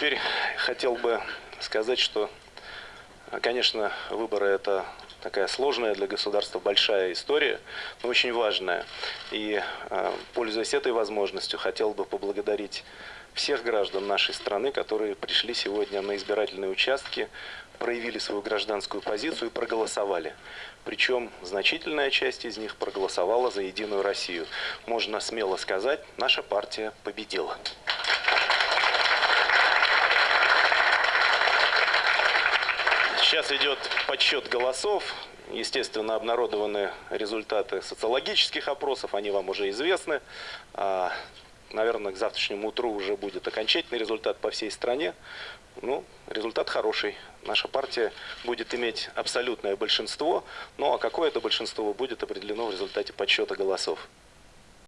теперь хотел бы сказать, что, конечно, выборы – это такая сложная для государства большая история, но очень важная. И, э, пользуясь этой возможностью, хотел бы поблагодарить всех граждан нашей страны, которые пришли сегодня на избирательные участки, проявили свою гражданскую позицию и проголосовали. Причем значительная часть из них проголосовала за «Единую Россию». Можно смело сказать, наша партия победила. Сейчас идет подсчет голосов. Естественно, обнародованы результаты социологических опросов, они вам уже известны. А, наверное, к завтрашнему утру уже будет окончательный результат по всей стране. Ну, результат хороший. Наша партия будет иметь абсолютное большинство, ну а какое это большинство будет определено в результате подсчета голосов.